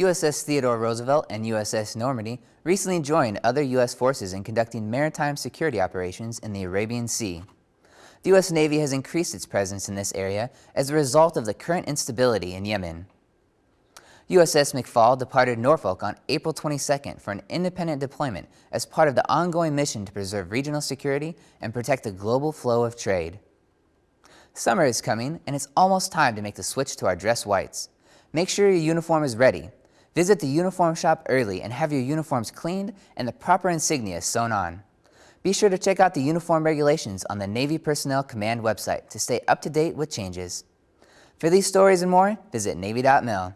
USS Theodore Roosevelt and USS Normandy recently joined other U.S. forces in conducting maritime security operations in the Arabian Sea. The U.S. Navy has increased its presence in this area as a result of the current instability in Yemen. USS McFaul departed Norfolk on April 22nd for an independent deployment as part of the ongoing mission to preserve regional security and protect the global flow of trade. Summer is coming and it's almost time to make the switch to our dress whites. Make sure your uniform is ready. Visit the uniform shop early and have your uniforms cleaned and the proper insignia sewn on. Be sure to check out the uniform regulations on the Navy Personnel Command website to stay up to date with changes. For these stories and more, visit Navy.mil.